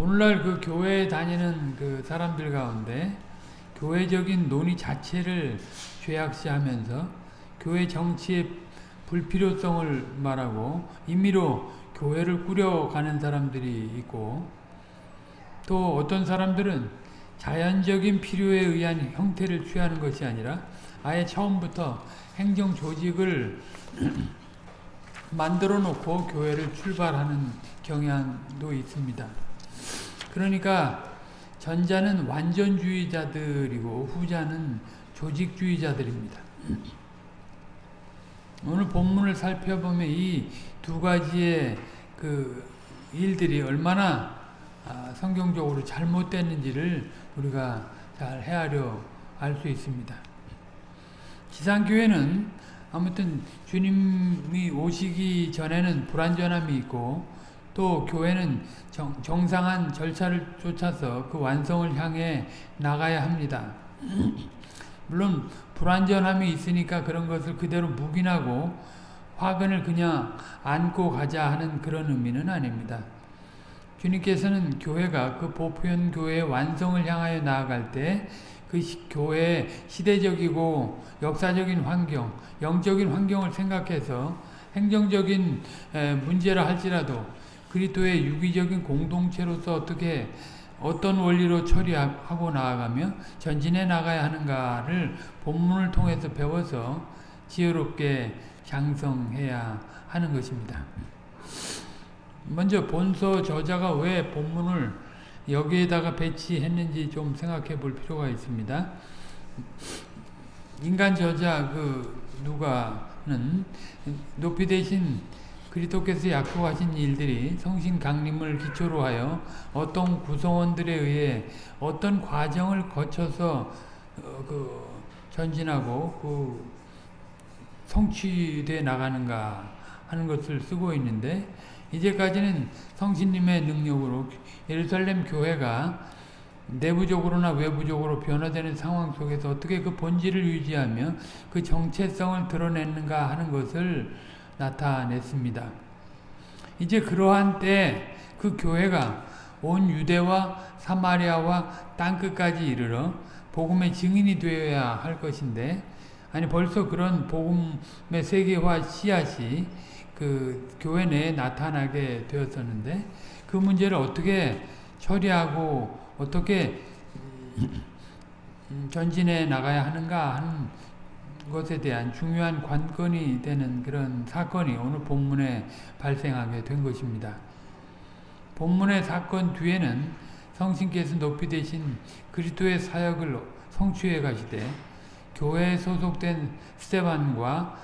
오늘날 그 교회에 다니는 그 사람들 가운데 교회적인 논의 자체를 죄악시하면서 교회 정치의 불필요성을 말하고 임의로 교회를 꾸려가는 사람들이 있고 또 어떤 사람들은 자연적인 필요에 의한 형태를 취하는 것이 아니라 아예 처음부터 행정 조직을 만들어 놓고 교회를 출발하는 경향도 있습니다. 그러니까 전자는 완전주의자들이고 후자는 조직주의자들입니다. 오늘 본문을 살펴보면 이 두 가지의 그 일들이 얼마나 아, 성경적으로 잘못됐는지를 우리가 잘 헤아려 알 수 있습니다. 지상교회는 아무튼 주님이 오시기 전에는 불완전함이 있고 또 교회는 정, 정상한 절차를 쫓아서 그 완성을 향해 나가야 합니다. 물론 불완전함이 있으니까 그런 것을 그대로 묵인하고 화근을 그냥 안고 가자 하는 그런 의미는 아닙니다. 주님께서는 교회가 그 보편 교회의 완성을 향하여 나아갈 때 그 교회의 시대적이고 역사적인 환경, 영적인 환경을 생각해서 행정적인 문제라 할지라도 그리스도의 유기적인 공동체로서 어떻게 어떤 원리로 처리하고 나아가며 전진해 나가야 하는가를 본문을 통해서 배워서 지혜롭게 장성해야 하는 것입니다. 먼저 본서 저자가 왜 본문을 여기에다가 배치했는지 좀 생각해 볼 필요가 있습니다. 인간 저자 그 누가는 높이 되신 그리스도께서 약속하신 일들이 성신 강림을 기초로 하여 어떤 구성원들에 의해 어떤 과정을 거쳐서 어, 그 전진하고 그 성취돼 나가는가 하는 것을 쓰고 있는데 이제까지는 성신님의 능력으로 예루살렘 교회가 내부적으로나 외부적으로 변화되는 상황 속에서 어떻게 그 본질을 유지하며 그 정체성을 드러내는가 하는 것을 나타냈습니다. 이제 그러한 때그 교회가 온 유대와 사마리아와 땅끝까지 이르러 복음의 증인이 되어야 할 것인데 아니 벌써 그런 복음의 세계화 씨앗이 그 교회 내에 나타나게 되었었는데 그 문제를 어떻게 처리하고 어떻게 전진해 나가야 하는가 하는 것에 대한 중요한 관건이 되는 그런 사건이 오늘 본문에 발생하게 된 것입니다. 본문의 사건 뒤에는 성신께서 높이 되신 그리스도의 사역을 성취해 가시되 교회에 소속된 스테반과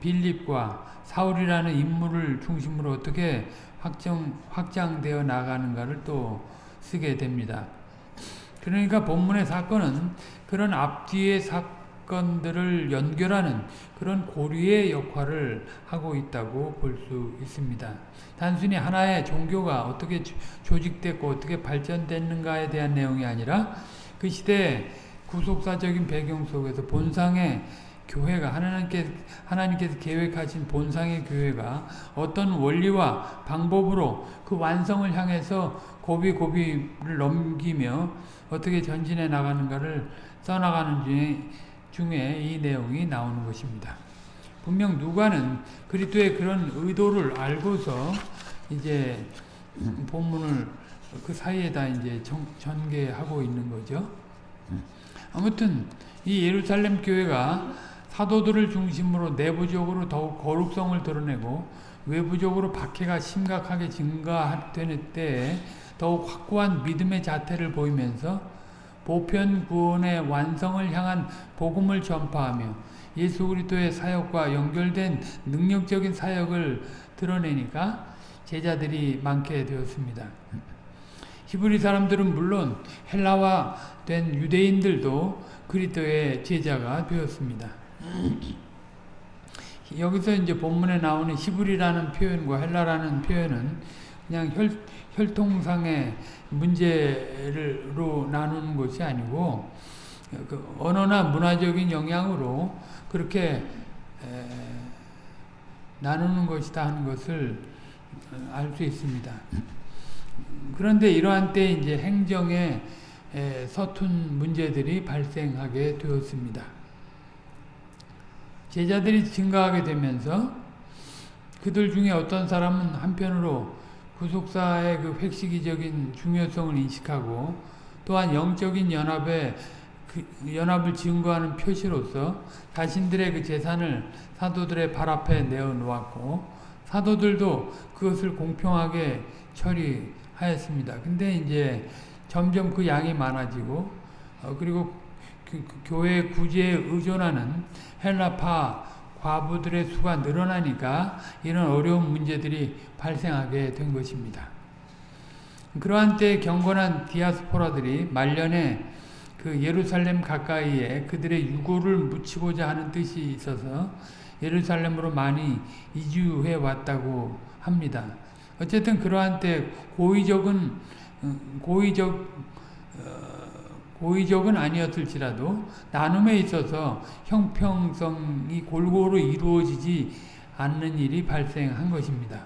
빌립과 사울이라는 인물을 중심으로 어떻게 확정, 확장되어 나가는가를 또 쓰게 됩니다. 그러니까 본문의 사건은 그런 앞뒤의 사 건들을 연결하는 그런 고리의 역할을 하고 있다고 볼 수 있습니다. 단순히 하나의 종교가 어떻게 조직됐고 어떻게 발전됐는가에 대한 내용이 아니라 그 시대의 구속사적인 배경 속에서 본상의 교회가 하나님께서, 하나님께서 계획하신 본상의 교회가 어떤 원리와 방법으로 그 완성을 향해서 고비고비를 넘기며 어떻게 전진해 나가는가를 써나가는 중에, 중에 이 내용이 나오는 것입니다. 분명 누가는 그리스도의 그런 의도를 알고서 이제 본문을 그 사이에다 이제 전개하고 있는 거죠. 아무튼 이 예루살렘 교회가 사도들을 중심으로 내부적으로 더욱 거룩성을 드러내고 외부적으로 박해가 심각하게 증가되는 때에 더욱 확고한 믿음의 자태를 보이면서 보편 구원의 완성을 향한 복음을 전파하며 예수 그리스도의 사역과 연결된 능력적인 사역을 드러내니까 제자들이 많게 되었습니다. 히브리 사람들은 물론 헬라화 된 유대인들도 그리스도의 제자가 되었습니다. 여기서 이제 본문에 나오는 히브리라는 표현과 헬라라는 표현은 그냥 혈, 혈통상의 문제로 나누는 것이 아니고 그 언어나 문화적인 영향으로 그렇게 에, 나누는 것이다 하는 것을 알 수 있습니다. 그런데 이러한 때 이제 행정에 에, 서툰 문제들이 발생하게 되었습니다. 제자들이 증가하게 되면서 그들 중에 어떤 사람은 한편으로 구속사의 그 획시기적인 중요성을 인식하고 또한 영적인 연합에 그 연합을 증거하는 표시로서 자신들의 그 재산을 사도들의 발 앞에 내어 놓았고 사도들도 그것을 공평하게 처리하였습니다. 근데 이제 점점 그 양이 많아지고 어, 그리고 그, 그 교회 구제에 의존하는 헬라파 과부들의 수가 늘어나니까 이런 어려운 문제들이 발생하게 된 것입니다. 그러한 때 경건한 디아스포라들이 말년에 그 예루살렘 가까이에 그들의 유고를 묻히고자 하는 뜻이 있어서 예루살렘으로 많이 이주해 왔다고 합니다. 어쨌든 그러한 때 고의적은 고의적 고의적은 아니었을지라도 나눔에 있어서 형평성이 골고루 이루어지지 않는 일이 발생한 것입니다.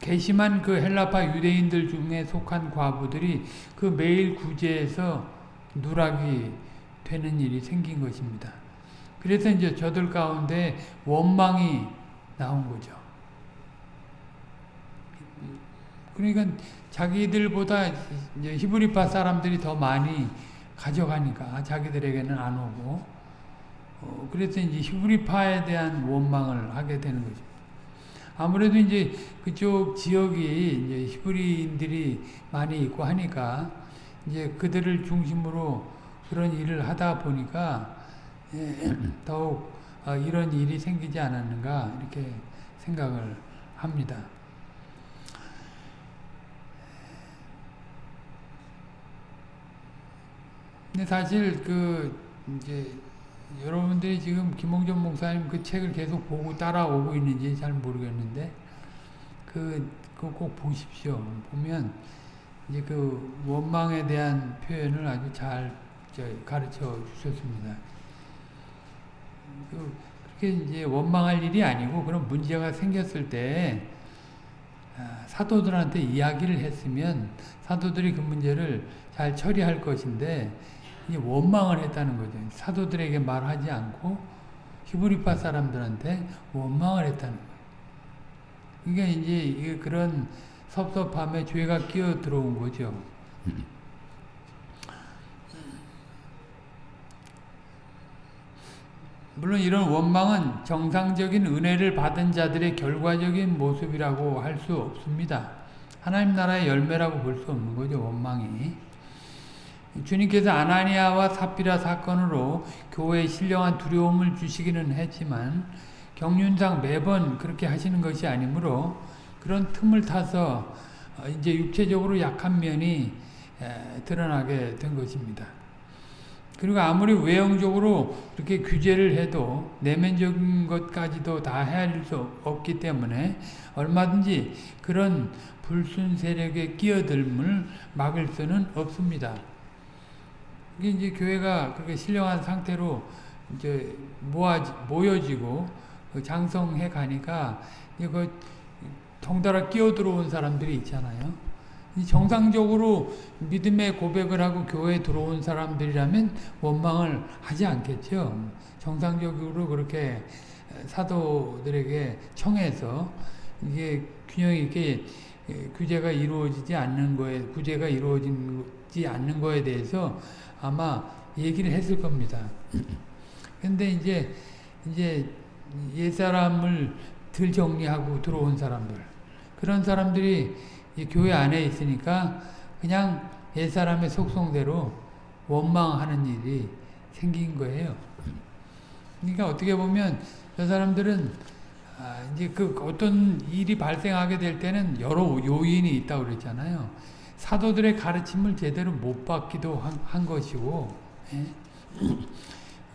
괘씸한 그 헬라파 유대인들 중에 속한 과부들이 그 매일 구제에서 누락이 되는 일이 생긴 것입니다. 그래서 이제 저들 가운데 원망이 나온 거죠. 그러니까 자기들보다 히브리파 사람들이 더 많이 가져가니까 자기들에게는 안 오고 어, 그래서 이제 히브리파에 대한 원망을 하게 되는 거죠. 아무래도 이제 그쪽 지역이 이제 히브리인들이 많이 있고 하니까 이제 그들을 중심으로 그런 일을 하다 보니까 예, 더욱 어, 이런 일이 생기지 않았는가 이렇게 생각을 합니다. 근데 사실 그 이제 여러분들이 지금 김홍전 목사님 그 책을 계속 보고 따라오고 있는지 잘 모르겠는데 그 그거 꼭 보십시오. 보면 이제 그 원망에 대한 표현을 아주 잘 가르쳐 주셨습니다. 그 그렇게 이제 원망할 일이 아니고 그런 문제가 생겼을 때 아, 사도들한테 이야기를 했으면 사도들이 그 문제를 잘 처리할 것인데 이 원망을 했다는 거죠. 사도들에게 말하지 않고 히브리파 사람들한테 원망을 했다는 거예요. 그러니까 이제 그런 섭섭함에 죄가 끼어 들어온 거죠. 물론 이런 원망은 정상적인 은혜를 받은 자들의 결과적인 모습이라고 할 수 없습니다. 하나님 나라의 열매라고 볼 수 없는 거죠, 원망이. 주님께서 아나니아와 사피라 사건으로 교회에 신령한 두려움을 주시기는 했지만 경륜상 매번 그렇게 하시는 것이 아니므로 그런 틈을 타서 이제 육체적으로 약한 면이 드러나게 된 것입니다. 그리고 아무리 외형적으로 그렇게 규제를 해도 내면적인 것까지도 다 헤아릴 수 없기 때문에 얼마든지 그런 불순 세력의 끼어들음을 막을 수는 없습니다. 이게 이제 교회가 그렇게 신령한 상태로 이제 모아 모여지고 그 장성해 가니까 이거 덩달아 끼어 들어온 사람들이 있잖아요. 정상적으로 믿음의 고백을 하고 교회에 들어온 사람들이라면 원망을 하지 않겠죠. 정상적으로 그렇게 사도들에게 청해서 이게 균형 있게 규제가 이루어지지 않는 거에 구제가 이루어지지 않는 거에 대해서 아마 얘기를 했을 겁니다. 근데 이제 이제 옛사람을 들 정리하고 들어온 사람들 그런 사람들이 교회 안에 있으니까 그냥 옛사람의 속성대로 원망하는 일이 생긴 거예요. 그러니까 어떻게 보면 저 사람들은 아 이제 그 어떤 일이 발생하게 될 때는 여러 요인이 있다고 그랬잖아요. 사도들의 가르침을 제대로 못 받기도 한, 한 것이고 예?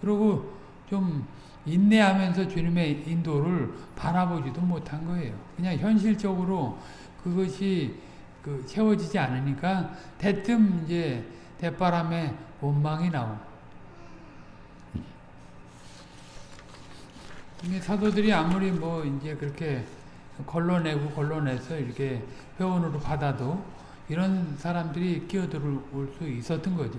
그리고 좀 인내하면서 주님의 인도를 바라보지도 못한 거예요. 그냥 현실적으로 그것이 그 채워지지 않으니까 대뜸 이제 대바람에 원망이 나오. 사도들이 아무리 뭐 이제 그렇게 걸러내고 걸러내서 이렇게 회원으로 받아도 이런 사람들이 끼어들어올 수 있었던 거죠.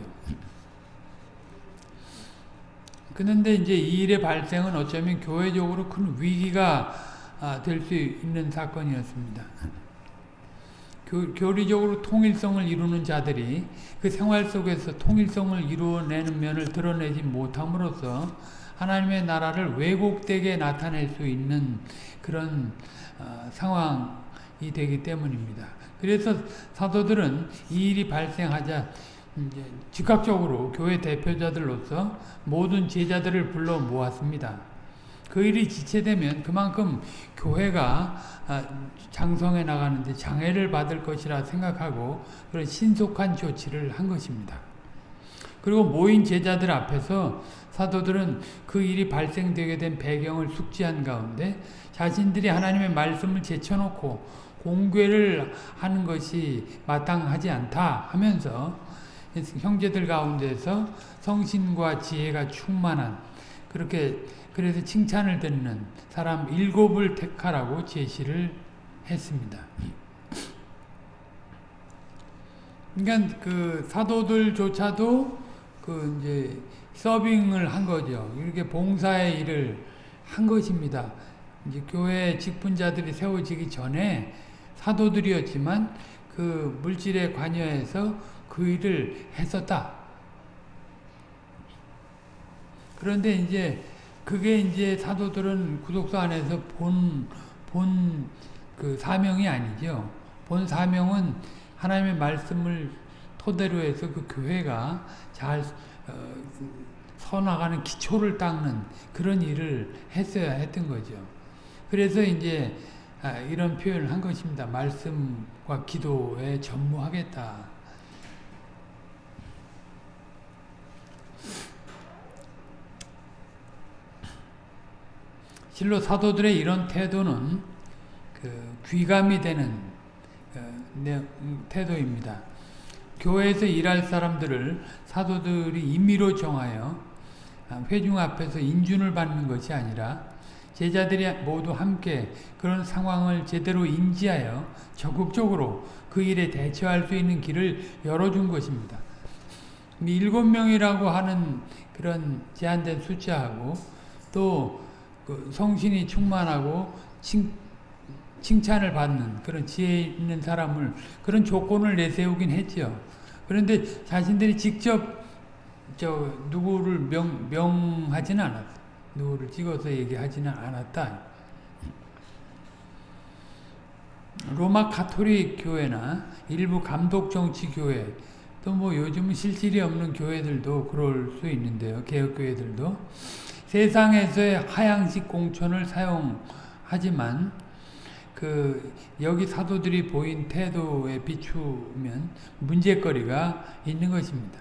그런데 이제 이 일의 발생은 어쩌면 교회적으로 큰 위기가 아, 될수 있는 사건이었습니다. 교, 교리적으로 통일성을 이루는 자들이 그 생활 속에서 통일성을 이루어내는 면을 드러내지 못함으로써 하나님의 나라를 왜곡되게 나타낼 수 있는 그런 어, 상황이 되기 때문입니다. 그래서 사도들은 이 일이 발생하자 이제 즉각적으로 교회 대표자들로서 모든 제자들을 불러 모았습니다. 그 일이 지체되면 그만큼 교회가 아, 장성해 나가는데 장애를 받을 것이라 생각하고 그런 신속한 조치를 한 것입니다. 그리고 모인 제자들 앞에서 사도들은 그 일이 발생되게 된 배경을 숙지한 가운데 자신들이 하나님의 말씀을 제쳐놓고 공개를 하는 것이 마땅하지 않다 하면서 형제들 가운데서 성신과 지혜가 충만한 그렇게 그래서 칭찬을 듣는 사람 일곱을 택하라고 제시를 했습니다. 그러니까 그 사도들조차도 그 이제 서빙을 한 거죠. 이렇게 봉사의 일을 한 것입니다. 이제 교회 직분자들이 세워지기 전에 사도들이었지만 그 물질에 관여해서 그 일을 했었다. 그런데 이제 그게 이제 사도들은 구독소 안에서 본, 본 그 사명이 아니죠. 본 사명은 하나님의 말씀을 토대로 해서 그 교회가 잘 어, 서나가는 기초를 닦는 그런 일을 했어야 했던 거죠. 그래서 이제 아, 이런 표현을 한 것입니다. 말씀과 기도에 전무하겠다. 실로 사도들의 이런 태도는 그 귀감이 되는 그 태도입니다. 교회에서 일할 사람들을 사도들이 임의로 정하여 회중 앞에서 인준을 받는 것이 아니라 제자들이 모두 함께 그런 상황을 제대로 인지하여 적극적으로 그 일에 대처할 수 있는 길을 열어준 것입니다. 일곱 명이라고 하는 그런 제한된 숫자하고 또그 성신이 충만하고 칭, 칭찬을 받는 그런 지혜 있는 사람을 그런 조건을 내세우긴 했죠. 그런데 자신들이 직접 저 누구를 명, 명하지는 않았어요. 누구를 찍어서 얘기하지는 않았다. 로마 카톨릭 교회나 일부 감독 정치 교회 또 뭐 요즘은 실질이 없는 교회들도 그럴 수 있는데요. 개혁 교회들도 세상에서의 하향식 공천을 사용하지만 그 여기 사도들이 보인 태도에 비추면 문제거리가 있는 것입니다.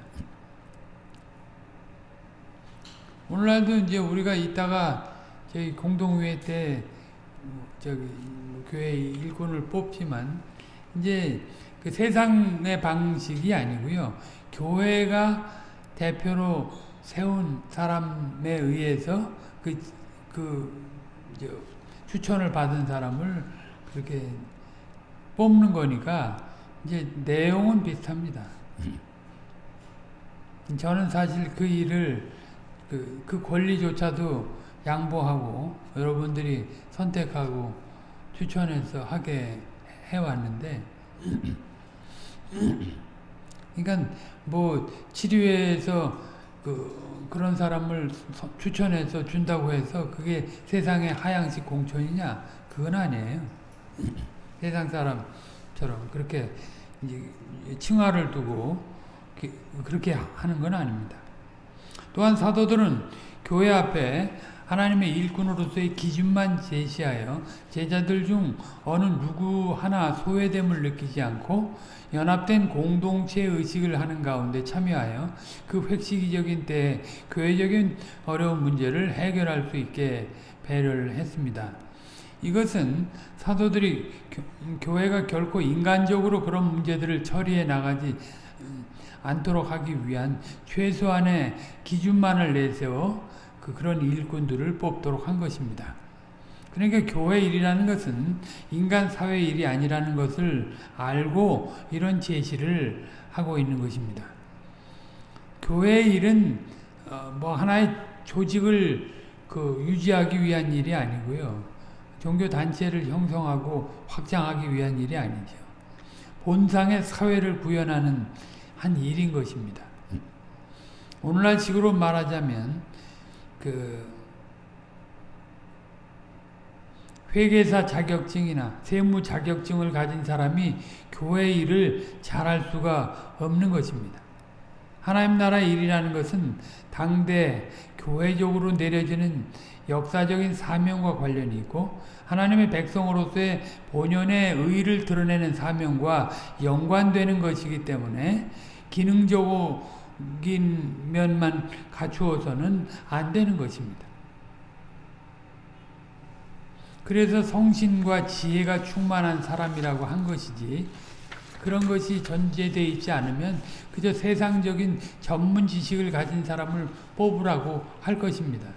오늘날도 이제 우리가 이따가 저희 공동회 때 저기 교회 일꾼을 뽑지만 이제 그 세상의 방식이 아니고요. 교회가 대표로 세운 사람에 의해서 그, 그, 추천을 받은 사람을 그렇게 뽑는 거니까 이제 내용은 비슷합니다. 저는 사실 그 일을 그, 그 권리조차도 양보하고 여러분들이 선택하고 추천해서 하게 해왔는데 그러니까 뭐 치료회에서 그 그런 사람을 추천해서 준다고 해서 그게 세상의 하향식 공천이냐 그건 아니에요. 세상 사람처럼 그렇게 칭화를 두고 그렇게 하는 건 아닙니다. 또한 사도들은 교회 앞에 하나님의 일꾼으로서의 기준만 제시하여 제자들 중 어느 누구 하나 소외됨을 느끼지 않고 연합된 공동체 의식을 하는 가운데 참여하여 그 획시기적인 때 교회적인 어려운 문제를 해결할 수 있게 배려를 했습니다. 이것은 사도들이 교회가 결코 인간적으로 그런 문제들을 처리해 나가지 않도록 하기 위한 최소한의 기준만을 내세워 그 그런 일꾼들을 뽑도록 한 것입니다. 그러니까 교회 일이라는 것은 인간 사회 일이 아니라는 것을 알고 이런 제시를 하고 있는 것입니다. 교회 일은 어, 뭐 하나의 조직을 그 유지하기 위한 일이 아니고요. 종교 단체를 형성하고 확장하기 위한 일이 아니죠. 본상의 사회를 구현하는 한 일인 것입니다. 오늘날 식으로 말하자면 그 회계사 자격증이나 세무 자격증을 가진 사람이 교회 일을 잘할 수가 없는 것입니다. 하나님 나라 일이라는 것은 당대 교회적으로 내려지는 역사적인 사명과 관련이 있고 하나님의 백성으로서의 본연의 의를 드러내는 사명과 연관되는 것이기 때문에 기능적인 면만 갖추어서는 안 되는 것입니다. 그래서 성신과 지혜가 충만한 사람이라고 한 것이지 그런 것이 전제되어 있지 않으면 그저 세상적인 전문 지식을 가진 사람을 뽑으라고 할 것입니다.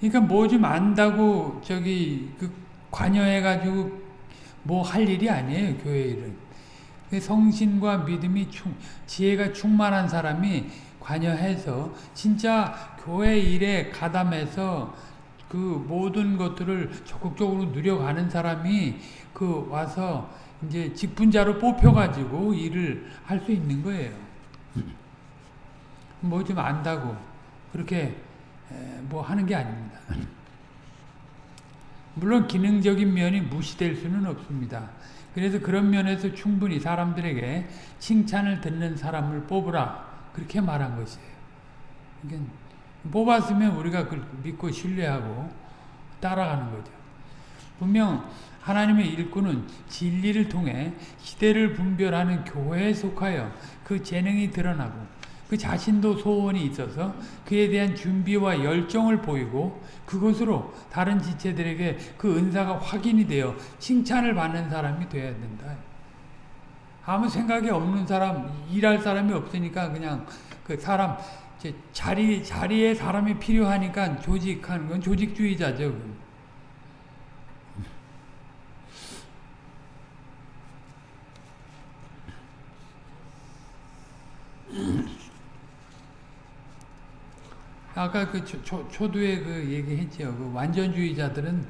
그러니까 뭐 좀 안다고 저기 그 관여해가지고 뭐 할 일이 아니에요 교회 일은. 성신과 믿음이 충, 지혜가 충만한 사람이 관여해서 진짜 교회 일에 가담해서 그 모든 것들을 적극적으로 누려가는 사람이 그 와서 이제 직분자로 뽑혀가지고 일을 할 수 있는 거예요. 뭐 좀 안다고 그렇게 뭐 하는 게 아닙니다. 물론 기능적인 면이 무시될 수는 없습니다. 그래서 그런 면에서 충분히 사람들에게 칭찬을 듣는 사람을 뽑으라 그렇게 말한 것이에요. 그러니까 뽑았으면 우리가 믿고 신뢰하고 따라가는 거죠. 분명 하나님의 일꾼은 진리를 통해 시대를 분별하는 교회에 속하여 그 재능이 드러나고 그 자신도 소원이 있어서 그에 대한 준비와 열정을 보이고 그것으로 다른 지체들에게 그 은사가 확인이 되어 칭찬을 받는 사람이 되어야 된다. 아무 생각이 없는 사람, 일할 사람이 없으니까 그냥 그 사람 자리, 자리에 사람이 필요하니까 조직하는 건 조직주의자죠. 아까 그 초, 초 두에 그 얘기했죠. 그 완전주의자들은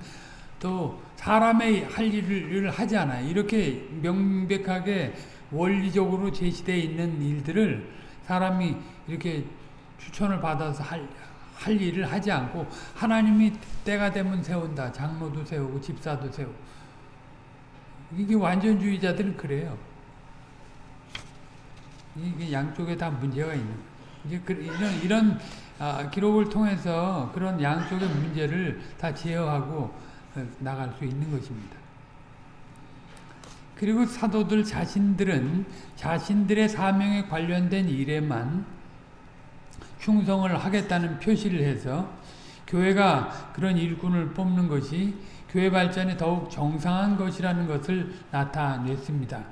또 사람의 할 일을 하지 않아요. 이렇게 명백하게 원리적으로 제시되어 있는 일들을 사람이 이렇게 추천을 받아서 할, 할 일을 하지 않고 하나님이 때가 되면 세운다. 장로도 세우고 집사도 세우고 이게 완전주의자들은 그래요. 이게 양쪽에 다 문제가 있는 이제 그, 이런 이런 아, 기록을 통해서 그런 양쪽의 문제를 다 제어하고 어, 나갈 수 있는 것입니다. 그리고 사도들 자신들은 자신들의 사명에 관련된 일에만 충성을 하겠다는 표시를 해서 교회가 그런 일꾼을 뽑는 것이 교회 발전에 더욱 정상한 것이라는 것을 나타냈습니다.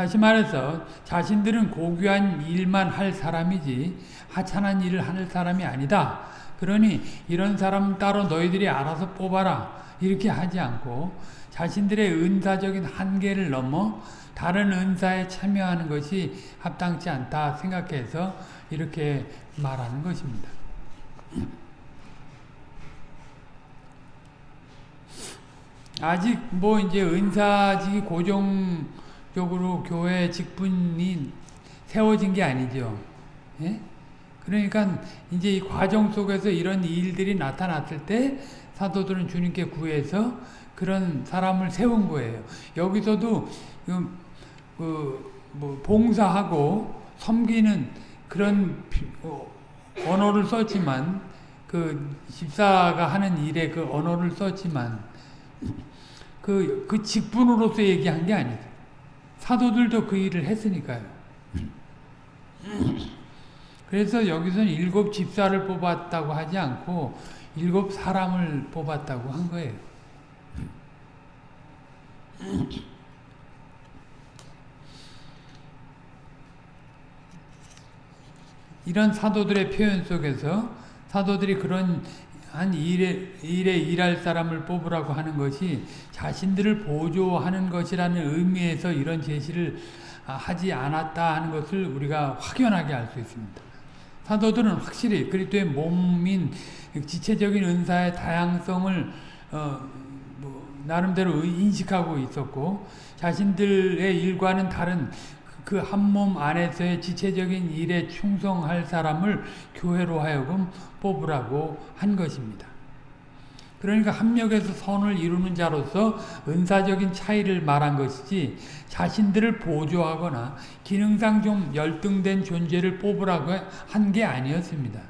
다시 말해서 자신들은 고귀한 일만 할 사람이지 하찮은 일을 할 사람이 아니다. 그러니 이런 사람 따로 너희들이 알아서 뽑아라. 이렇게 하지 않고 자신들의 은사적인 한계를 넘어 다른 은사에 참여하는 것이 합당치 않다 생각해서 이렇게 말하는 것입니다. 아직 뭐 이제 은사직이 고정 적으로 교회 직분이 세워진 게 아니죠. 예? 그러니까 이제 이 과정 속에서 이런 일들이 나타났을 때 사도들은 주님께 구해서 그런 사람을 세운 거예요. 여기서도 그뭐 봉사하고 섬기는 그런 어, 언어를 썼지만 그 집사가 하는 일에 그 언어를 썼지만 그, 그 직분으로서 얘기한 게 아니죠. 사도들도 그 일을 했으니까요. 그래서 여기서는 일곱 집사를 뽑았다고 하지 않고 일곱 사람을 뽑았다고 한 거예요. 이런 사도들의 표현 속에서 사도들이 그런 한 일에, 일에 일할 사람을 뽑으라고 하는 것이 자신들을 보조하는 것이라는 의미에서 이런 제시를 하지 않았다 하는 것을 우리가 확연하게 알 수 있습니다. 사도들은 확실히 그리스도의 몸인 지체적인 은사의 다양성을 어, 뭐 나름대로 인식하고 있었고 자신들의 일과는 다른 그 한 몸 안에서의 지체적인 일에 충성할 사람을 교회로 하여금 뽑으라고 한 것입니다. 그러니까 합력에서 선을 이루는 자로서 은사적인 차이를 말한 것이지 자신들을 보조하거나 기능상 좀 열등된 존재를 뽑으라고 한 게 아니었습니다.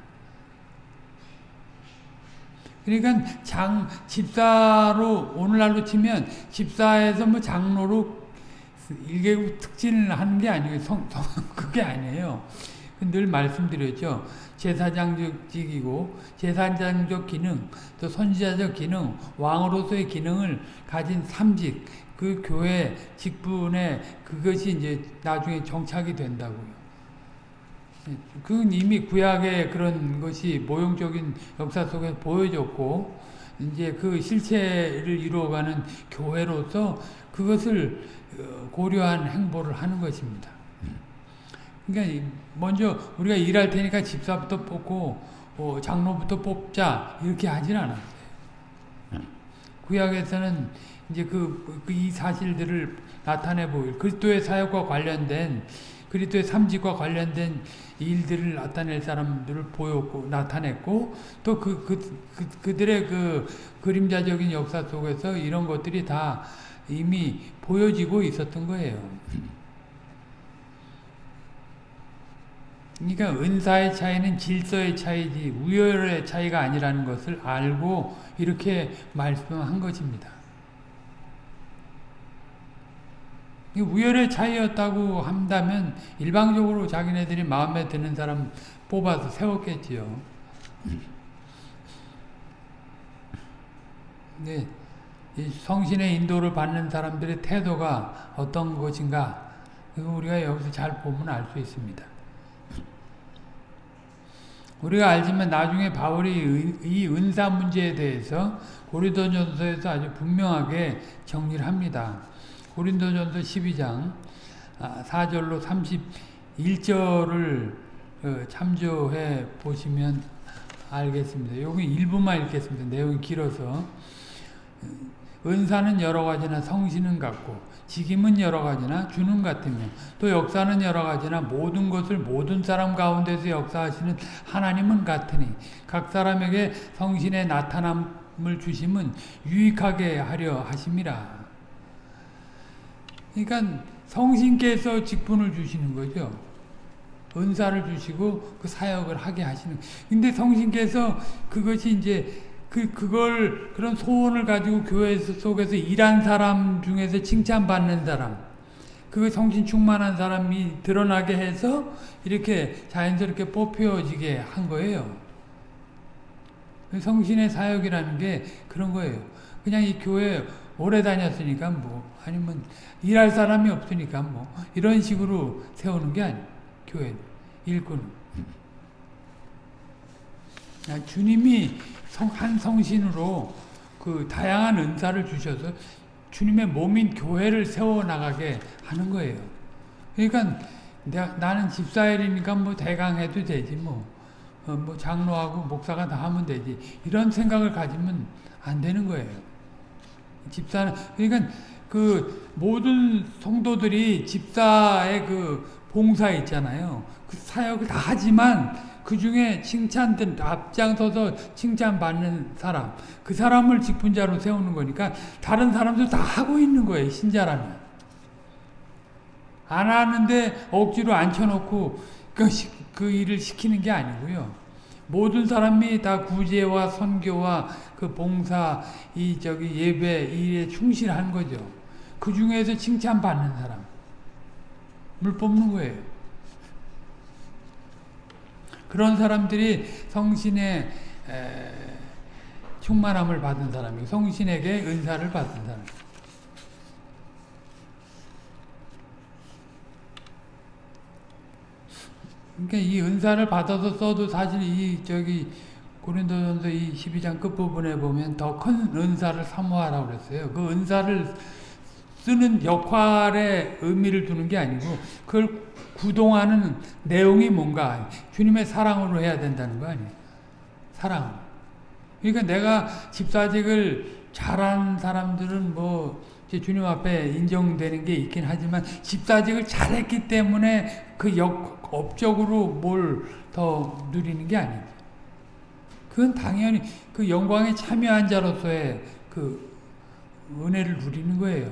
그러니까 장 집사로 오늘날로 치면 집사에서 뭐 장로로 일개국 특진을 하는 게 아니에요. 성, 성, 그게 아니에요. 늘 말씀드렸죠. 제사장직이고 제사장적 기능, 또 선지자적 기능, 왕으로서의 기능을 가진 삼직, 그 교회 직분에 그것이 이제 나중에 정착이 된다고요. 그건 이미 구약의 그런 것이 모형적인 역사 속에 보여졌고, 이제 그 실체를 이루어가는 교회로서 그것을 고려한 행보를 하는 것입니다. 그러니까 먼저 우리가 일할 테니까 집사부터 뽑고 어, 장로부터 뽑자 이렇게 하진 않았어요. 구약에서는 이제 그, 그이 사실들을 나타내 보일 그리스도의 사역과 관련된 그리스도의 삼직과 관련된 일들을 나타낼 사람들을 보였고 나타냈고 또 그 그, 그, 그들의 그 그림자적인 역사 속에서 이런 것들이 다 이미 보여지고 있었던 거예요. 그러니까 은사의 차이는 질서의 차이지 우열의 차이가 아니라는 것을 알고 이렇게 말씀한 것입니다. 우열의 차이였다고 한다면 일방적으로 자기네들이 마음에 드는 사람 뽑아서 세웠겠지요. 네. 성신의 인도를 받는 사람들의 태도가 어떤 것인가 우리가 여기서 잘 보면 알 수 있습니다. 우리가 알지만 나중에 바울이 이 은사 문제에 대해서 고린도전서에서 아주 분명하게 정리를 합니다. 고린도전서 12장 4절로 31절을 어, 참조해 보시면 알겠습니다. 여기 일부만 읽겠습니다. 내용이 길어서 은사는 여러 가지나 성신은 같고 직임은 여러 가지나 주는 같으며 또 역사는 여러 가지나 모든 것을 모든 사람 가운데서 역사하시는 하나님은 같으니 각 사람에게 성신의 나타남을 주심은 유익하게 하려 하심이라. 그러니까 성신께서 직분을 주시는 거죠. 은사를 주시고 그 사역을 하게 하시는. 근데 성신께서 그것이 이제 그, 그걸, 그런 소원을 가지고 교회 속에서 일한 사람 중에서 칭찬받는 사람, 그 성신 충만한 사람이 드러나게 해서 이렇게 자연스럽게 뽑혀지게 한 거예요. 성신의 사역이라는 게 그런 거예요. 그냥 이 교회 오래 다녔으니까 뭐, 아니면 일할 사람이 없으니까 뭐, 이런 식으로 세우는 게 아니에요. 교회 일꾼. 아, 주님이 성, 한 성신으로 그 다양한 은사를 주셔서 주님의 몸인 교회를 세워나가게 하는 거예요. 그러니까 내가, 나는 집사일이니까 뭐 대강 해도 되지 뭐, 어, 뭐 장로하고 목사가 다 하면 되지 이런 생각을 가지면 안 되는 거예요. 집사는 그러니까 그 모든 성도들이 집사의 그 봉사 있잖아요. 그 사역을 다 하지만 그 중에 칭찬된 앞장서서 칭찬받는 사람 그 사람을 직분자로 세우는 거니까 다른 사람들 다 하고 있는 거예요 신자라면. 안 하는데 억지로 앉혀놓고 그, 그 일을 시키는 게 아니고요. 모든 사람이 다 구제와 선교와 그 봉사 이 저기 예배 일에 충실한 거죠. 그 중에서 칭찬받는 사람을 뽑는 거예요 그런 사람들이 성신의 에, 충만함을 받은 사람이고 성신에게 은사를 받은 사람. 그러니까 이 은사를 받아서 써도 사실 이 저기 고린도전서 이 12장 끝부분에 보면 더 큰 은사를 사모하라고 그랬어요. 그 은사를 쓰는 역할에 의미를 두는 게 아니고 그걸 구동하는 내용이 뭔가 주님의 사랑으로 해야 된다는 거 아니에요. 사랑. 그러니까 내가 집사직을 잘한 사람들은 뭐 주님 앞에 인정되는 게 있긴 하지만 집사직을 잘했기 때문에 그 역, 업적으로 뭘 더 누리는 게 아니죠. 그건 당연히 그 영광에 참여한 자로서의 그 은혜를 누리는 거예요.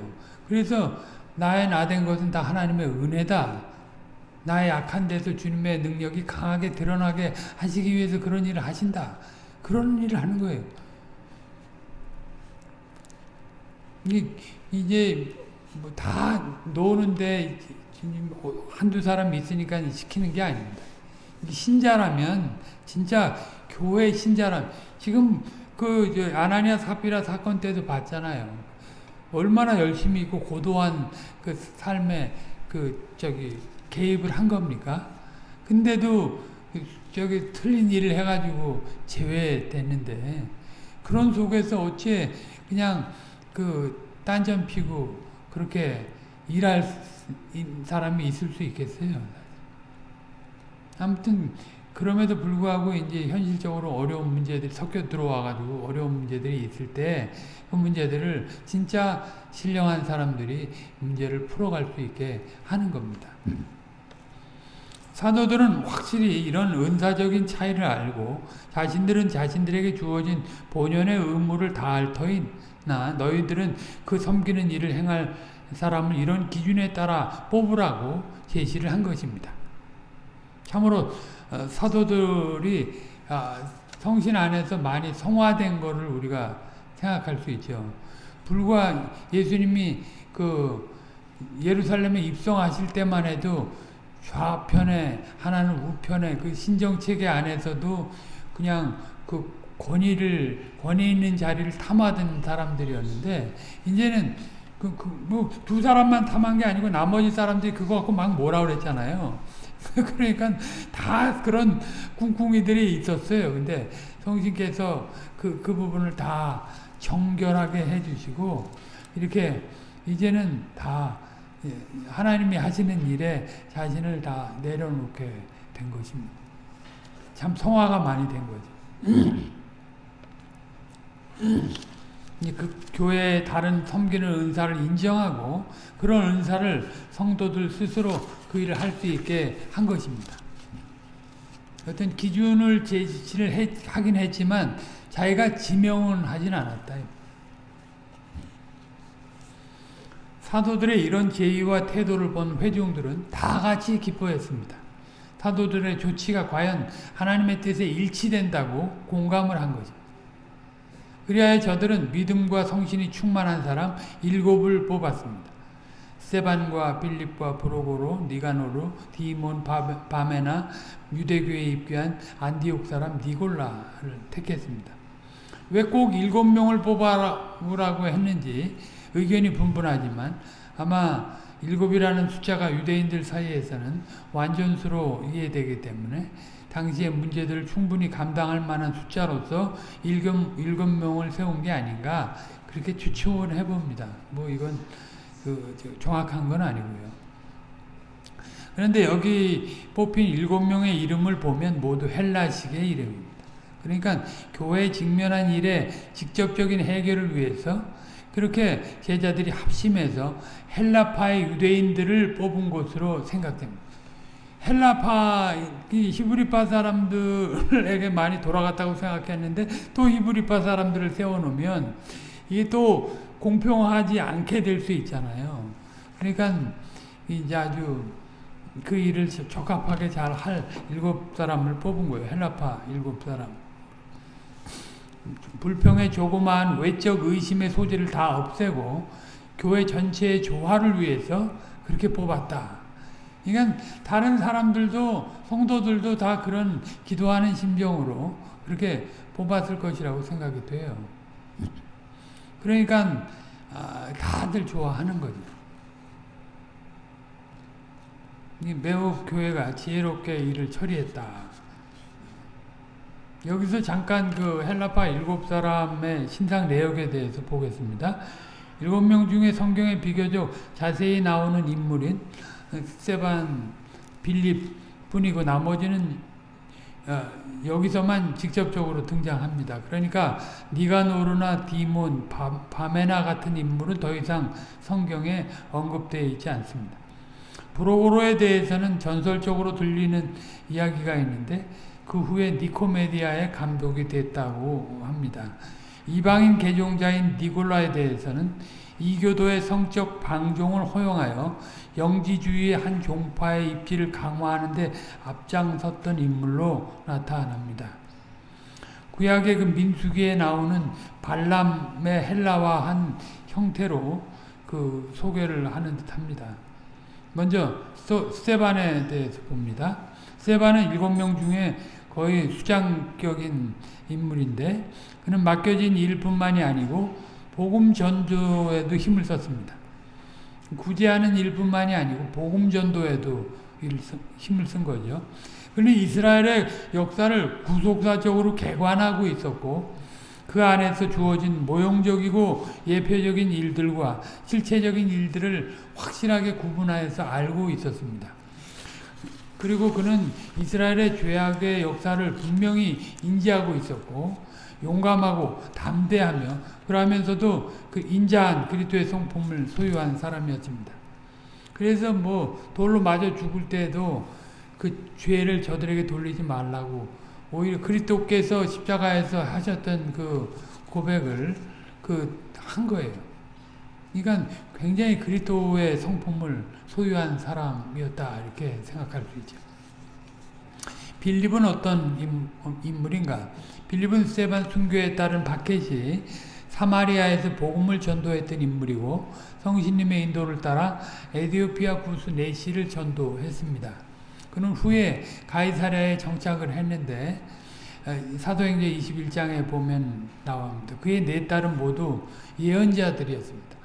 그래서 나의 나 된 것은 다 하나님의 은혜다. 나의 약한 데서 주님의 능력이 강하게 드러나게 하시기 위해서 그런 일을 하신다. 그런 일을 하는 거예요. 이제 뭐 다 노는데 한두 사람 있으니까 시키는 게 아닙니다. 신자라면 진짜 교회 신자라면 지금 그 아나니아 사피라 사건 때도 봤잖아요. 얼마나 열심히 있고 고도한 그 삶에 그 저기 개입을 한 겁니까? 근데도 저기 틀린 일을 해가지고 제외됐는데 그런 속에서 어찌 그냥 그 딴전 피고 그렇게 일할 사람이 있을 수 있겠어요? 아무튼 그럼에도 불구하고 이제 현실적으로 어려운 문제들이 섞여 들어와가지고 어려운 문제들이 있을 때 그 문제들을 진짜 신령한 사람들이 문제를 풀어갈 수 있게 하는 겁니다. 사도들은 확실히 이런 은사적인 차이를 알고 자신들은 자신들에게 주어진 본연의 의무를 다할 터이나 너희들은 그 섬기는 일을 행할 사람을 이런 기준에 따라 뽑으라고 제시를 한 것입니다. 참으로 어, 사도들이 아, 성신 안에서 많이 성화된 것을 우리가 생각할 수 있죠. 불과 예수님이 그 예루살렘에 입성하실 때만 해도 좌편에 하나는 우편에 그 신정체계 안에서도 그냥 그 권위를 권위 있는 자리를 탐하던 사람들이었는데 이제는 그, 그, 뭐, 두 사람만 탐한 게 아니고 나머지 사람들이 그거 갖고 막 뭐라 그랬잖아요. 그러니까 다 그런 꿍꿍이들이 있었어요. 근데 성신께서 그, 그 부분을 다 정결하게 해주시고, 이렇게 이제는 다 예, 하나님이 하시는 일에 자신을 다 내려놓게 된 것입니다. 참 성화가 많이 된 거죠. 그 교회의 다른 섬기는 은사를 인정하고 그런 은사를 성도들 스스로 그 일을 할 수 있게 한 것입니다. 어떤 기준을 제시를 해, 하긴 했지만 자기가 지명은 하진 않았다. 사도들의 이런 제의와 태도를 본 회중들은 다 같이 기뻐했습니다. 사도들의 조치가 과연 하나님의 뜻에 일치된다고 공감을 한 거죠. 그리하여 저들은 믿음과 성신이 충만한 사람 일곱을 뽑았습니다. 세반과 빌립과 브로고로, 니가노로, 디몬, 바메나, 유대교에 입교한 안디옥 사람 니골라를 택했습니다. 왜 꼭 일곱 명을 뽑아라고 했는지 의견이 분분하지만 아마 일곱이라는 숫자가 유대인들 사이에서는 완전수로 이해되기 때문에 당시의 문제들을 충분히 감당할 만한 숫자로서 일곱, 일곱 명을 세운 게 아닌가 그렇게 추측을 해봅니다. 뭐 이건 그 정확한 건 아니고요. 그런데 여기 뽑힌 일곱 명의 이름을 보면 모두 헬라식의 이름입니다. 그러니까 교회에 직면한 일에 직접적인 해결을 위해서 그렇게 제자들이 합심해서 헬라파의 유대인들을 뽑은 것으로 생각됩니다. 헬라파, 히브리파 사람들에게 많이 돌아갔다고 생각했는데 또 히브리파 사람들을 세워놓으면 이게 또 공평하지 않게 될 수 있잖아요. 그러니까 이제 아주 그 일을 적합하게 잘 할 일곱 사람을 뽑은 거예요. 헬라파 일곱 사람. 불평의 조그마한 외적 의심의 소지를 다 없애고 교회 전체의 조화를 위해서 그렇게 뽑았다. 그러니까 다른 사람들도 성도들도 다 그런 기도하는 심정으로 그렇게 뽑았을 것이라고 생각이 돼요. 그러니까 아, 다들 좋아하는 거죠. 매우 교회가 지혜롭게 일을 처리했다. 여기서 잠깐 그 헬라파 일곱 사람의 신상 내역에 대해서 보겠습니다. 일곱 명 중에 성경에 비교적 자세히 나오는 인물인 세반, 빌립 뿐이고 나머지는 어, 여기서만 직접적으로 등장합니다. 그러니까 니가노르나 디몬, 바메나 같은 인물은 더 이상 성경에 언급되어 있지 않습니다. 브로고로에 대해서는 전설적으로 들리는 이야기가 있는데 그 후에 니코메디아의 감독이 됐다고 합니다. 이방인 개종자인 니골라에 대해서는 이교도의 성적 방종을 허용하여 영지주의의 한 종파의 입지를 강화하는 데 앞장섰던 인물로 나타납니다. 구약의 그 민수기에 나오는 발람의 헬라화한 형태로 그 소개를 하는 듯합니다. 먼저 세반에 대해서 봅니다. 세반은 일곱 명 중에 거의 수장격인 인물인데 그는 맡겨진 일뿐만이 아니고 복음 전도에도 힘을 썼습니다. 구제하는 일뿐만이 아니고 복음 전도에도 힘을 쓴 거죠. 그는 이스라엘의 역사를 구속사적으로 개관하고 있었고 그 안에서 주어진 모형적이고 예표적인 일들과 실체적인 일들을 확실하게 구분하여서 알고 있었습니다. 그리고 그는 이스라엘의 죄악의 역사를 분명히 인지하고 있었고 용감하고 담대하며 그러면서도 그 인자한 그리스도의 성품을 소유한 사람이었습니다. 그래서 뭐 돌로 맞아 죽을 때도 그 죄를 저들에게 돌리지 말라고 오히려 그리스도께서 십자가에서 하셨던 그 고백을 그 한 거예요. 그러니까 굉장히 그리스도의 성품을 소유한 사람이었다 이렇게 생각할 수 있죠. 빌립은 어떤 인물인가? 빌립은 세반 순교에 따른 바켓이 사마리아에서 복음을 전도했던 인물이고 성신님의 인도를 따라 에디오피아 구수 네시를 전도했습니다. 그는 후에 가이사랴에 정착을 했는데 사도행전 21장에 보면 나옵니다. 그의 네 딸은 모두 예언자들이었습니다.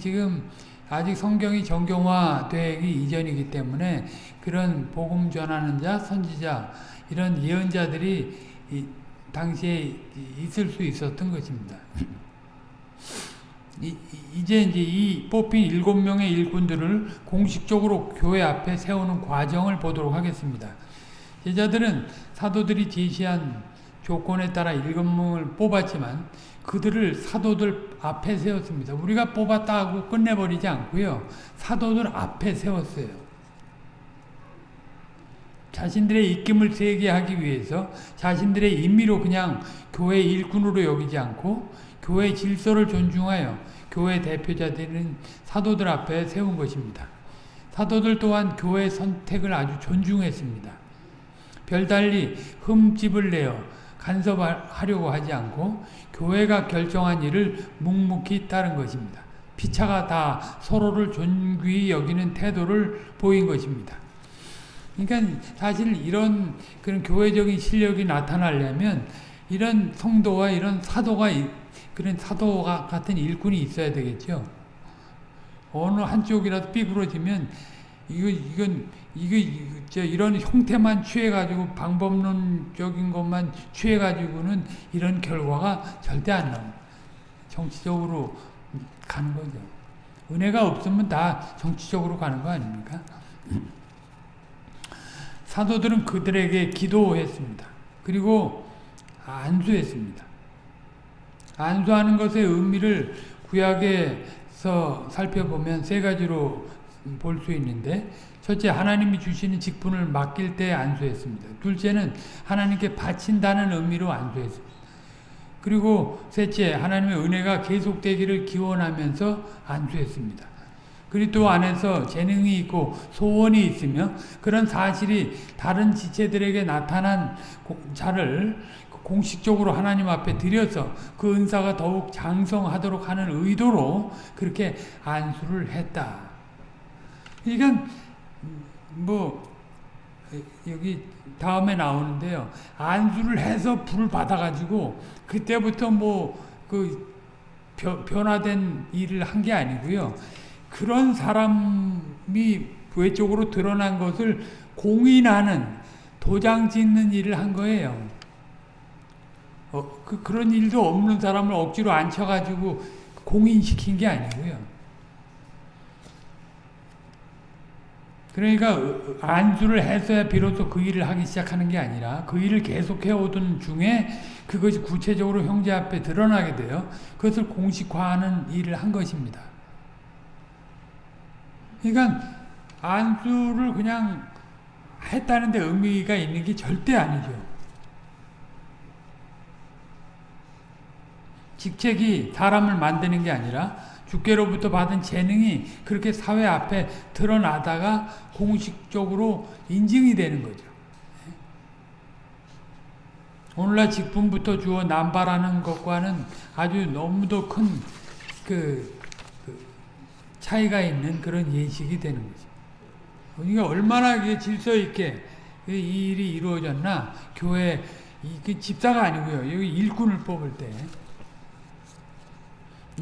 지금 아직 성경이 정경화되기 이전이기 때문에 그런 복음 전하는 자, 선지자 이런 예언자들이 당시에 있을 수 있었던 것입니다. 이, 제 이제 이 뽑힌 일곱 명의 일꾼들을 공식적으로 교회 앞에 세우는 과정을 보도록 하겠습니다. 제자들은 사도들이 제시한 조건에 따라 일곱 명을 뽑았지만 그들을 사도들 앞에 세웠습니다. 우리가 뽑았다 하고 끝내버리지 않고요. 사도들 앞에 세웠어요. 자신들의 입김을 세게 하기 위해서 자신들의 임의로 그냥 교회 일꾼으로 여기지 않고 교회 질서를 존중하여 교회 대표자들은 사도들 앞에 세운 것입니다. 사도들 또한 교회 선택을 아주 존중했습니다. 별달리 흠집을 내어 간섭하려고 하지 않고 교회가 결정한 일을 묵묵히 따른 것입니다. 피차가 다 서로를 존귀히 여기는 태도를 보인 것입니다. 그러니까 사실 이런 그런 교회적인 실력이 나타나려면 이런 성도와 이런 사도가 그런 사도가 같은 일꾼이 있어야 되겠죠. 어느 한쪽이라도 삐그러지면 이거 이건 이거 저 이런 형태만 취해가지고 방법론적인 것만 취해가지고는 이런 결과가 절대 안 나옵니다. 정치적으로 가는 거죠. 은혜가 없으면 다 정치적으로 가는 거 아닙니까? 사도들은 그들에게 기도했습니다. 그리고 안수했습니다. 안수하는 것의 의미를 구약에서 살펴보면 세 가지로 볼 수 있는데 첫째 하나님이 주시는 직분을 맡길 때 안수했습니다. 둘째는 하나님께 바친다는 의미로 안수했습니다. 그리고 셋째 하나님의 은혜가 계속되기를 기원하면서 안수했습니다. 그리스도 안에서 재능이 있고 소원이 있으며 그런 사실이 다른 지체들에게 나타난 자를 공식적으로 하나님 앞에 드려서 그 은사가 더욱 장성하도록 하는 의도로 그렇게 안수를 했다. 그러니까 뭐 여기 다음에 나오는데요. 안수를 해서 불을 받아가지고 그때부터 뭐 그 변화된 일을 한 게 아니고요. 그런 사람이 외적으로 드러난 것을 공인하는 도장 찍는 일을 한 거예요. 어, 그, 그런 일도 없는 사람을 억지로 앉혀가지고 공인시킨 게 아니고요. 그러니까 안수를 해서야 비로소 그 일을 하기 시작하는 게 아니라 그 일을 계속해 오던 중에 그것이 구체적으로 형제 앞에 드러나게 돼요. 그것을 공식화하는 일을 한 것입니다. 그러니까 안수를 그냥 했다는 데 의미가 있는 게 절대 아니죠. 직책이 사람을 만드는 게 아니라 주께로부터 받은 재능이 그렇게 사회 앞에 드러나다가 공식적으로 인증이 되는 거죠. 오늘날 직분부터 주어 남발하는 것과는 아주 너무도 큰그 그 차이가 있는 그런 예식이 되는 거죠. 그러니까 얼마나 질서 있게 이 일이 이루어졌나 교회 이 집사가 아니고요. 여기 일꾼을 뽑을 때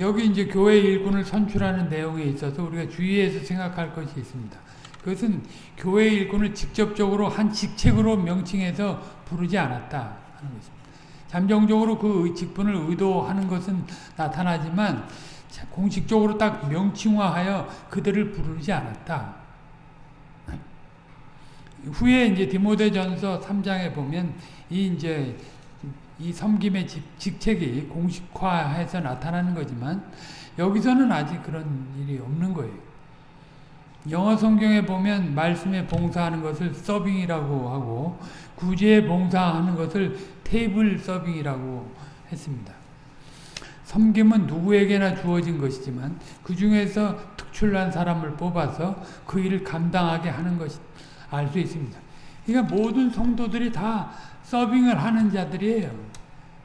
여기 이제 교회 일꾼을 선출하는 내용에 있어서 우리가 주의해서 생각할 것이 있습니다. 그것은 교회 일꾼을 직접적으로 한 직책으로 명칭해서 부르지 않았다 하는 것입니다. 잠정적으로 그 직분을 의도하는 것은 나타나지만 공식적으로 딱 명칭화하여 그들을 부르지 않았다. 후에 이제 디모데전서 3장에 보면 이 이제 이 섬김의 직 책이 공식화해서 나타나는 거지만 여기서는 아직 그런 일이 없는 거예요. 영어 성경에 보면 말씀에 봉사하는 것을 서빙이라고 하고 구제에 봉사하는 것을 테이블 서빙이라고 했습니다. 섬김은 누구에게나 주어진 것이지만 그 중에서 특출난 사람을 뽑아서 그 일을 감당하게 하는 것이 알 수 있습니다. 그러니까 모든 성도들이 다 서빙을 하는 자들이에요.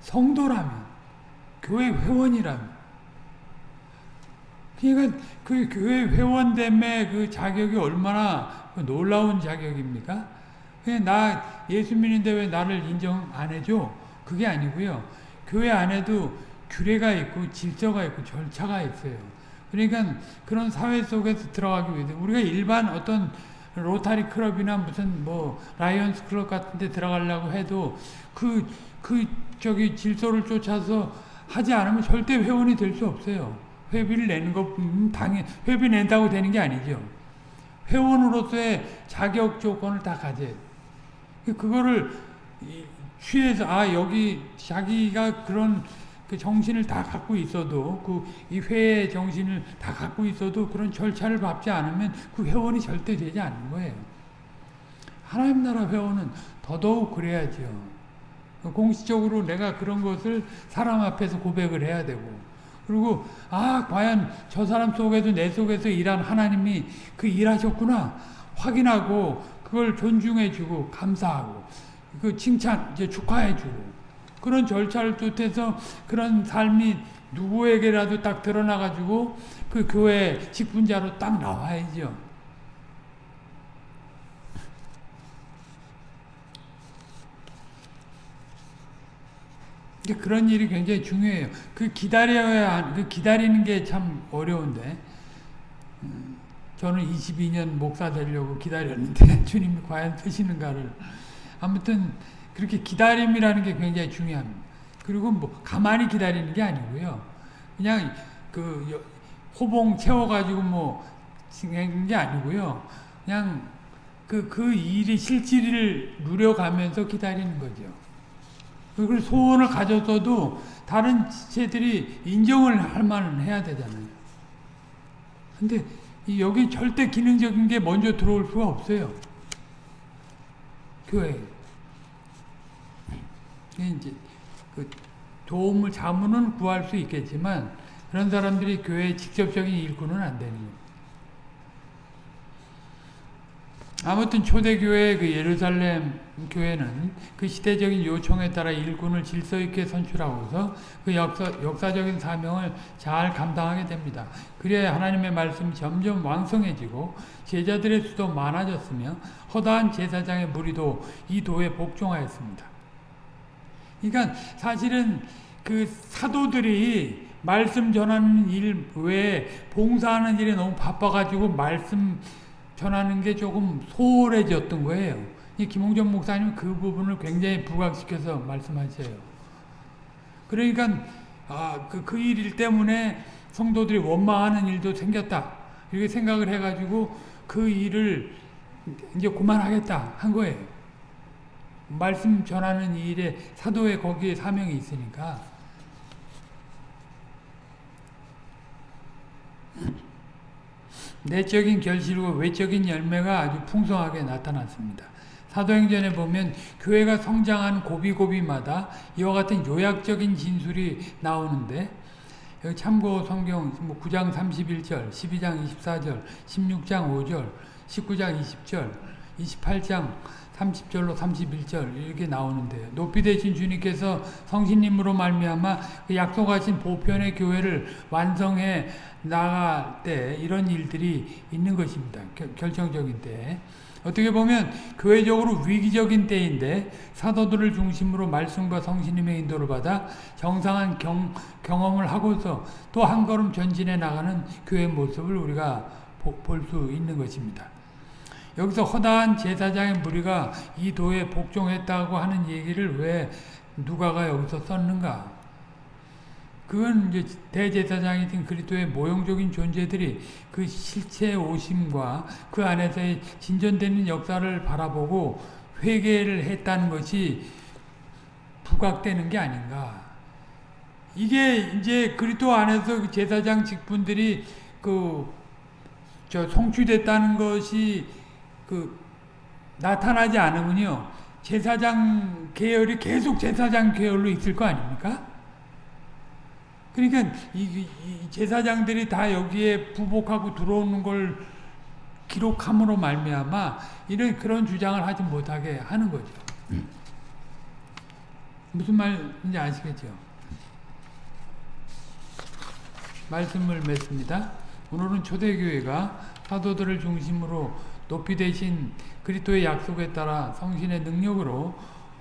성도라면, 교회 회원이라면. 그러니까 그 교회 회원됨의 그 자격이 얼마나 놀라운 자격입니까? 나 예수 믿는데 왜 나를 인정 안 해줘? 그게 아니고요. 교회 안에도 규례가 있고 질서가 있고 절차가 있어요. 그러니까 그런 사회 속에서 들어가기 위해서 우리가 일반 어떤 로타리 클럽이나 무슨 뭐 라이온스 클럽 같은 데 들어가려고 해도 그, 그 저기 질서를 쫓아서 하지 않으면 절대 회원이 될 수 없어요. 회비를 내는 것, 음, 당연, 회비 낸다고 되는 게 아니죠. 회원으로서의 자격 조건을 다 가져야 그거를 취해서, 아, 여기 자기가 그런 그 정신을 다 갖고 있어도 그 이 회의 정신을 다 갖고 있어도 그런 절차를 밟지 않으면 그 회원이 절대 되지 않는 거예요. 하나님 나라 회원은 더더욱 그래야죠. 공식적으로 내가 그런 것을 사람 앞에서 고백을 해야 되고. 그리고 아 과연 저 사람 속에도 내 속에서 일한 하나님이 그 일하셨구나. 확인하고 그걸 존중해주고 감사하고. 그 칭찬 이제 축하해주고. 그런 절차를 쫓아서 그런 삶이 누구에게라도 딱 드러나가지고 그 교회 직분자로 딱 나와야죠. 그런 일이 굉장히 중요해요. 그 기다려야, 그 기다리는 게 참 어려운데, 음, 저는 22년 목사 되려고 기다렸는데, 주님이 과연 쓰시는가를. 아무튼, 그렇게 기다림이라는 게 굉장히 중요합니다. 그리고 뭐 가만히 기다리는 게 아니고요. 그냥 그 호봉 채워가지고 뭐 하는 게 아니고요. 그냥 그, 그 일이 실질을 누려가면서 기다리는 거죠. 그걸 소원을 가졌어도 다른 지체들이 인정을 할 만은 해야 되잖아요. 근데 여기 절대 기능적인 게 먼저 들어올 수가 없어요. 교회. 이제 그 도움을 자문은 구할 수 있겠지만 그런 사람들이 교회의 직접적인 일꾼은 안 되는 거예요. 아무튼 초대교회 그 예루살렘 교회는 그 시대적인 요청에 따라 일꾼을 질서 있게 선출하고서 그 역사, 역사적인 사명을 잘 감당하게 됩니다. 그래야 하나님의 말씀이 점점 왕성해지고 제자들의 수도 많아졌으며 허다한 제사장의 무리도 이 도에 복종하였습니다. 그러니까 사실은 그 사도들이 말씀 전하는 일 외에 봉사하는 일에 너무 바빠가지고 말씀 전하는 게 조금 소홀해졌던 거예요. 이 김홍전 목사님 그 부분을 굉장히 부각시켜서 말씀하세요. 그러니까 아, 그, 그 일 때문에 성도들이 원망하는 일도 생겼다. 이렇게 생각을 해가지고 그 일을 이제 그만하겠다 한 거예요. 말씀 전하는 일에 사도의 거기에 사명이 있으니까. 내적인 결실과 외적인 열매가 아주 풍성하게 나타났습니다. 사도행전에 보면 교회가 성장한 고비고비마다 이와 같은 요약적인 진술이 나오는데 여기 참고 성경 9장 31절, 12장 24절, 16장 5절, 19장 20절, 28장 30절로 31절 이렇게 나오는데 높이 되신 주님께서 성신님으로 말미암아 그 약속하신 보편의 교회를 완성해 나갈 때 이런 일들이 있는 것입니다. 결정적인 때. 어떻게 보면 교회적으로 위기적인 때인데 사도들을 중심으로 말씀과 성신님의 인도를 받아 정상한 경, 경험을 하고서 또 한 걸음 전진해 나가는 교회 모습을 우리가 볼 수 있는 것입니다. 여기서 허다한 제사장의 무리가 이 도에 복종했다고 하는 얘기를 왜 누가가 여기서 썼는가? 그건 이제 대제사장이든 그리스도의 모형적인 존재들이 그 실체 오심과 그 안에서의 진전되는 역사를 바라보고 회개를 했다는 것이 부각되는 게 아닌가. 이게 이제 그리스도 안에서 그 제사장 직분들이 그 저 성취됐다는 것이 그 나타나지 않으면요 제사장 계열이 계속 제사장 계열로 있을 거 아닙니까? 그러니까 이, 이 제사장들이 다 여기에 부복하고 들어오는 걸 기록함으로 말미암아 이런 그런 주장을 하지 못하게 하는 거죠. 무슨 말인지 아시겠죠? 말씀을 맺습니다. 오늘은 초대교회가 사도들을 중심으로 높이 되신 그리스도의 약속에 따라 성신의 능력으로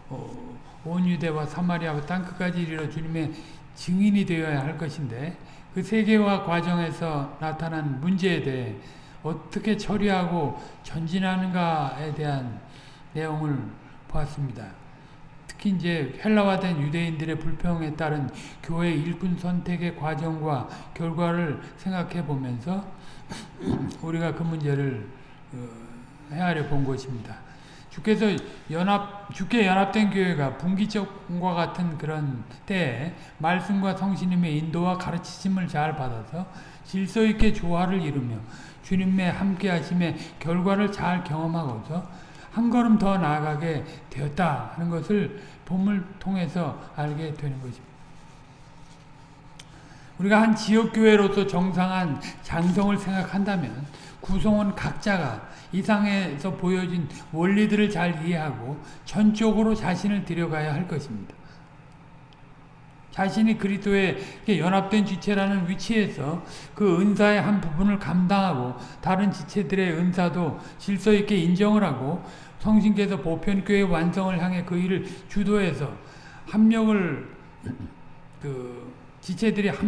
어, 온 유대와 사마리아와 땅끝까지 이르러 주님의 증인이 되어야 할 것인데 그 세계화 과정에서 나타난 문제에 대해 어떻게 처리하고 전진하는가에 대한 내용을 보았습니다. 특히 이제 헬라화된 유대인들의 불평에 따른 교회 일꾼 선택의 과정과 결과를 생각해 보면서 우리가 그 문제를 어, 헤아려 본 것입니다. 주께서 연합, 주께 연합된 교회가 분기점과 같은 그런 때에 말씀과 성신님의 인도와 가르치심을 잘 받아서 질서 있게 조화를 이루며 주님의 함께 하심의 결과를 잘 경험하고서 한 걸음 더 나아가게 되었다 하는 것을 본을 통해서 알게 되는 것입니다. 우리가 한 지역교회로서 정상한 장성을 생각한다면 구성원 각자가 이상에서 보여진 원리들을 잘 이해하고 전적으로 자신을 들여가야 할 것입니다. 자신이 그리스도에 연합된 지체라는 위치에서 그 은사의 한 부분을 감당하고 다른 지체들의 은사도 질서 있게 인정을 하고 성신께서 보편교회 완성을 향해 그 일을 주도해서 합력을 그 지체들이 합,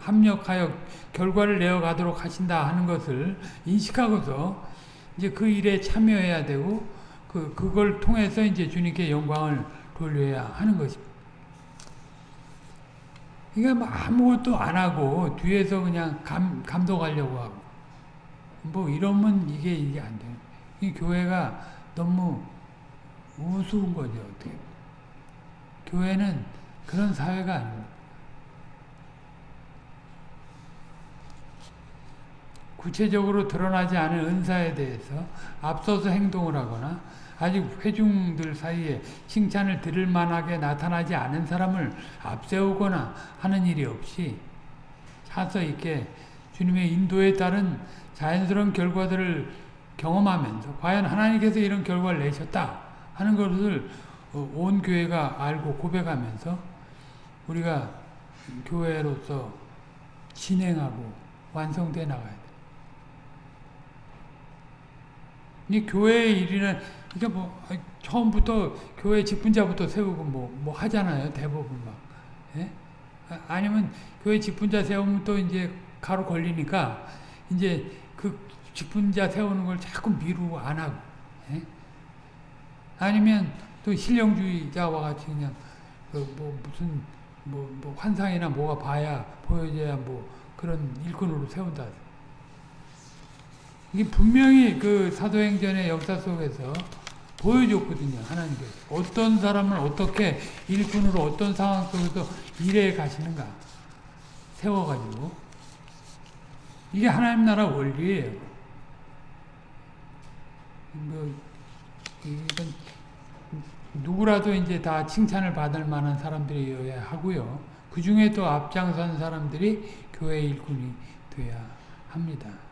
합력하여 결과를 내어가도록 하신다 하는 것을 인식하고서 이제 그 일에 참여해야 되고 그 그걸 통해서 이제 주님께 영광을 돌려야 하는 것입니다. 그러니까 뭐 아무것도 안 하고 뒤에서 그냥 감 감독하려고 하고 뭐 이러면 이게 이게 안 돼요. 이 교회가 너무 우스운 거죠 어떻게? 교회는 그런 사회가 아닙니다. 구체적으로 드러나지 않은 은사에 대해서 앞서서 행동을 하거나 아직 회중들 사이에 칭찬을 들을 만하게 나타나지 않은 사람을 앞세우거나 하는 일이 없이 차서 있게 주님의 인도에 따른 자연스러운 결과들을 경험하면서 과연 하나님께서 이런 결과를 내셨다 하는 것을 온 교회가 알고 고백하면서 우리가 교회로서 진행하고 완성돼 나가야 돼. 이 교회의 일이는 이게 뭐 처음부터 교회 직분자부터 세우고 뭐, 뭐 하잖아요 대부분 막 예? 아니면 교회 직분자 세우면 또 이제 가로 걸리니까 이제 그 깊은 자 세우는 걸 자꾸 미루고 안 하고 예? 아니면 또 신령주의자와 같이 그냥 그 뭐 무슨 뭐, 뭐 환상이나 뭐가 봐야 보여져야 뭐 그런 일꾼으로 세운다. 이게 분명히 그 사도행전의 역사 속에서 보여줬거든요. 하나님께서 어떤 사람을 어떻게 일꾼으로 어떤 상황 속에서 일해 가시는가 세워가지고 이게 하나님 나라 원리예요. 뭐 이건 누구라도 이제 다 칭찬을 받을 만한 사람들이어야 하고요. 그 중에 또 앞장선 사람들이 교회 일꾼이 돼야 합니다.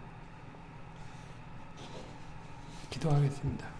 기도하겠습니다.